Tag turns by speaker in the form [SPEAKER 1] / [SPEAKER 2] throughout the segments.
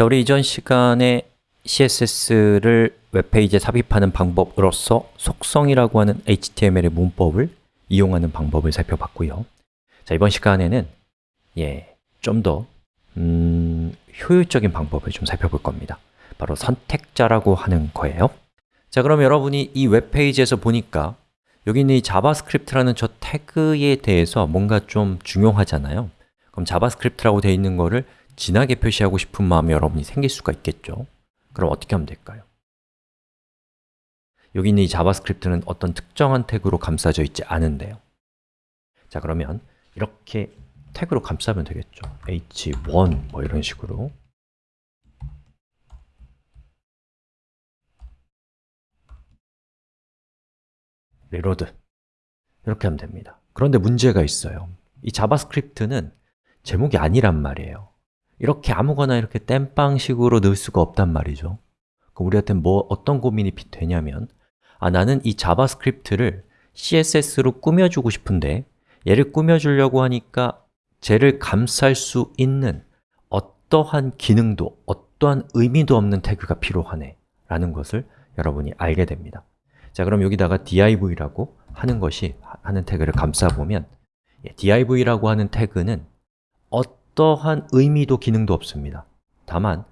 [SPEAKER 1] 자, 우리 이전 시간에 CSS를 웹페이지에 삽입하는 방법으로서 속성이라고 하는 HTML의 문법을 이용하는 방법을 살펴봤고요. 자, 이번 시간에는 예, 좀더 음, 효율적인 방법을 좀 살펴볼 겁니다. 바로 선택자라고 하는 거예요. 자, 그럼 여러분이 이 웹페이지에서 보니까 여기 있는 이 자바스크립트라는 저 태그에 대해서 뭔가 좀 중요하잖아요. 그럼 자바스크립트라고 되어 있는 거를 진하게 표시하고 싶은 마음이 여러분이 생길 수가 있겠죠? 그럼 어떻게 하면 될까요? 여기 있는 이 자바스크립트는 어떤 특정한 태그로 감싸져 있지 않은데요. 자 그러면 이렇게 태그로 감싸면 되겠죠. H1 뭐 이런 식으로. reload. 이렇게 하면 됩니다. 그런데 문제가 있어요. 이 자바스크립트는 제목이 아니란 말이에요 이렇게 아무거나 이렇게 땜빵식으로 넣을 수가 없단 말이죠. 그럼 우리한테 뭐 어떤 고민이 되냐면 아 나는 이 자바스크립트를 CSS로 꾸며주고 싶은데 얘를 꾸며주려고 하니까 쟤를 감쌀 수 있는 어떠한 기능도, 어떠한 의미도 없는 태그가 필요하네 라는 것을 여러분이 알게 됩니다. 자 그럼 여기다가 div라고 하는 것이 하는 태그를 감싸보면 예, div라고 하는 태그는 어 떠한 의미도 기능도 없습니다. 다만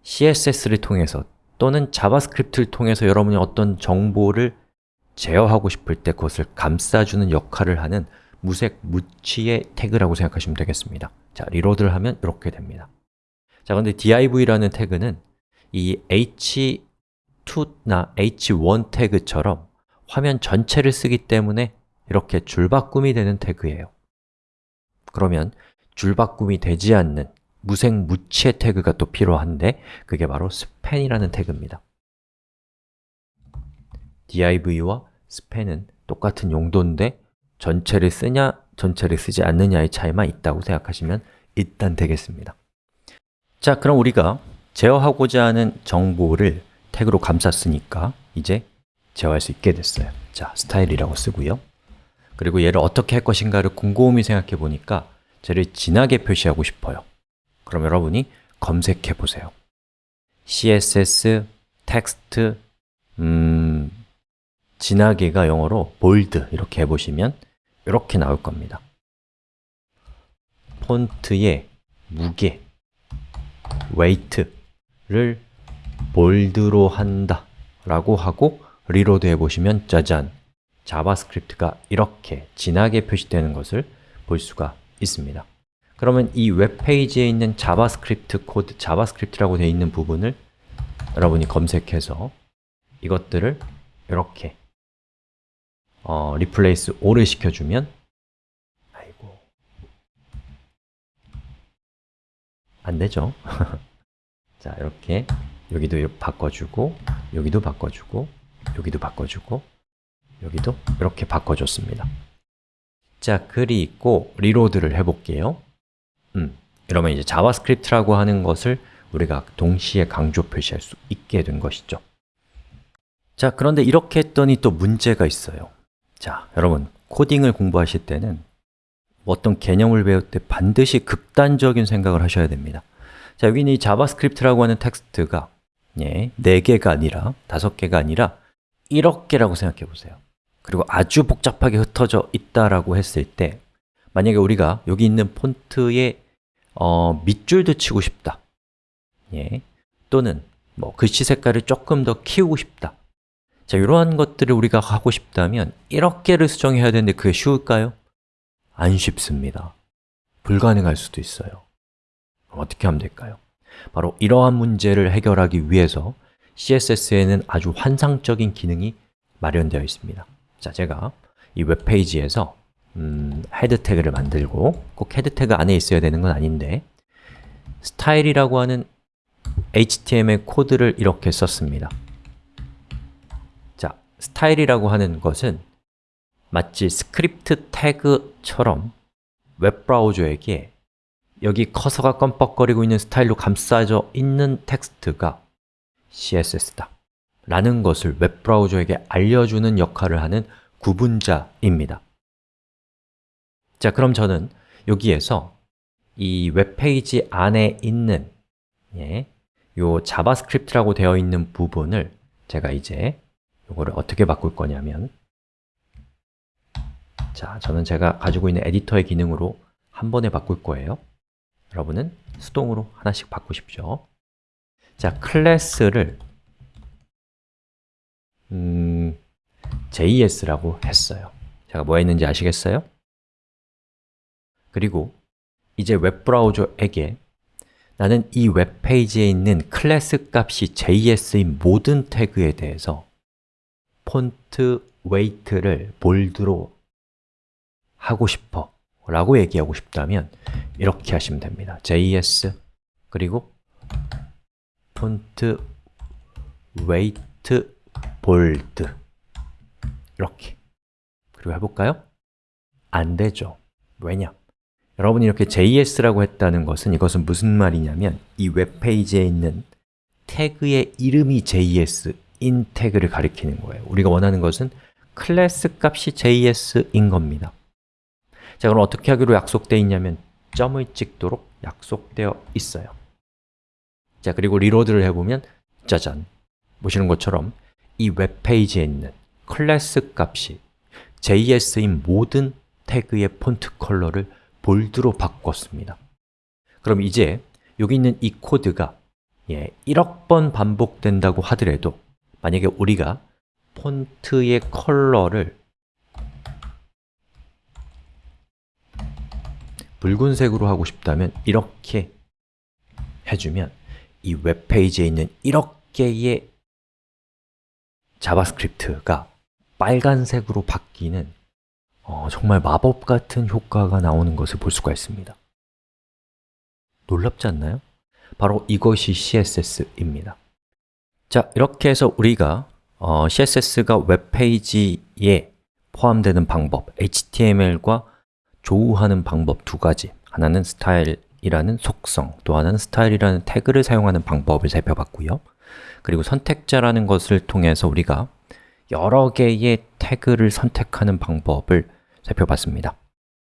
[SPEAKER 1] CSS를 통해서 또는 자바스크립트를 통해서 여러분이 어떤 정보를 제어하고 싶을 때 그것을 감싸주는 역할을 하는 무색무취의 태그라고 생각하시면 되겠습니다. 자, reload를 하면 이렇게 됩니다. 자, 근데 div라는 태그는 이 h2나 h1 태그처럼 화면 전체를 쓰기 때문에 이렇게 줄바꿈이 되는 태그예요. 그러면 줄바꿈이 되지 않는 무색무취의 태그가 또 필요한데 그게 바로 span이라는 태그입니다. Div와 span은 똑같은 용도인데 전체를 쓰냐, 전체를 쓰지 않느냐의 차이만 있다고 생각하시면 일단 되겠습니다. 자, 그럼 우리가 제어하고자 하는 정보를 태그로 감쌌으니까 이제 제어할 수 있게 됐어요. 자, 스타일이라고 쓰고요. 그리고 얘를 어떻게 할 것인가를 곰곰이 생각해 보니까 쟤를 진하게 표시하고 싶어요. 그럼 여러분이 검색해 보세요. CSS, 텍스트, 음, 진하게가 영어로 bold 이렇게 해보시면 이렇게 나올 겁니다. 폰트의 무게, weight를 bold로 한다 라고 하고 reload 해보시면 짜잔! 자바스크립트가 이렇게 진하게 표시되는 것을 볼 수가 있습니다 그러면 이 웹페이지에 있는 자바스크립트 코드, 자바스크립트라고 되어 있는 부분을 여러분이 검색해서 이것들을 이렇게 어, 오를 시켜주면 아이고 안 되죠? 자, 이렇게 여기도 바꿔주고 여기도 바꿔주고 여기도 바꿔주고 여기도 이렇게 바꿔줬습니다 자, 그리고 reload를 해볼게요. 음, 이러면 이제 자바스크립트라고 하는 것을 우리가 동시에 강조 표시할 수 있게 된 것이죠. 자, 그런데 이렇게 했더니 또 문제가 있어요. 자, 여러분, 코딩을 공부하실 때는 어떤 개념을 배울 때 반드시 극단적인 생각을 하셔야 됩니다. 자, 여기는 이 자바스크립트라고 하는 텍스트가 예, 4개가 아니라 5개가 아니라 1억 개라고 생각해 보세요 그리고 아주 복잡하게 흩어져 있다라고 했을 때 만약에 우리가 여기 있는 폰트의 어, 밑줄도 치고 싶다. 예, 또는 뭐 글씨 색깔을 조금 더 키우고 싶다. 자, 이러한 것들을 우리가 하고 싶다면 1억 개를 수정해야 되는데 그게 쉬울까요? 안 쉽습니다. 불가능할 수도 있어요. 어떻게 하면 될까요? 바로 이러한 문제를 해결하기 위해서 CSS에는 아주 환상적인 기능이 마련되어 있습니다 자, 제가 이 웹페이지에서 음, head 태그를 만들고 꼭 head 태그 안에 있어야 되는 건 아닌데 style이라고 하는 HTML 코드를 이렇게 썼습니다. 자, style이라고 하는 것은 마치 스크립트 태그처럼 웹브라우저에게 여기 커서가 껌뻑거리고 있는 style로 감싸져 있는 텍스트가 CSS다 라는 것을 웹브라우저에게 알려주는 역할을 하는 구분자입니다. 자, 그럼 저는 여기에서 이 웹페이지 안에 있는 예, 요 자바스크립트라고 되어 있는 부분을 제가 이제 요거를 어떻게 바꿀 거냐면 자, 저는 제가 가지고 있는 에디터의 기능으로 한 번에 바꿀 거예요. 여러분은 수동으로 하나씩 바꾸십시오. 자, 클래스를 음, JS라고 했어요 제가 뭐 했는지 아시겠어요? 그리고 이제 웹브라우저에게 나는 이 웹페이지에 있는 클래스 값이 JS인 모든 태그에 대해서 font weight를 bold로 하고 싶어 라고 얘기하고 싶다면 이렇게 하시면 됩니다 JS 그리고 font weight bold 이렇게 그리고 해볼까요? 안 되죠 왜냐? 여러분이 이렇게 JS라고 했다는 것은 이것은 무슨 말이냐면 이 웹페이지에 있는 태그의 이름이 JS인 태그를 가리키는 거예요 우리가 원하는 것은 클래스 값이 JS인 겁니다 자, 그럼 어떻게 하기로 약속되어 있냐면 점을 찍도록 약속되어 있어요 자, 그리고 reload를 해보면 짜잔! 보시는 것처럼 이 웹페이지에 있는 클래스 값이 JS인 모든 태그의 폰트 컬러를 bold로 바꿨습니다. 그럼 이제 여기 있는 이 코드가 예, 1억 번 반복된다고 하더라도 만약에 우리가 폰트의 컬러를 붉은색으로 하고 싶다면 이렇게 해주면 이 웹페이지에 있는 1억 개의 자바스크립트가 빨간색으로 바뀌는 어, 정말 마법 같은 효과가 나오는 것을 볼 수가 있습니다. 놀랍지 않나요? 바로 이것이 CSS입니다. 자, 이렇게 해서 우리가 어, CSS가 웹페이지에 포함되는 방법, HTML과 조우하는 방법 두 가지 하나는 스타일이라는 속성, 또 하나는 스타일이라는 태그를 사용하는 방법을 살펴봤고요 그리고 선택자라는 것을 통해서 우리가 여러 개의 태그를 선택하는 방법을 살펴봤습니다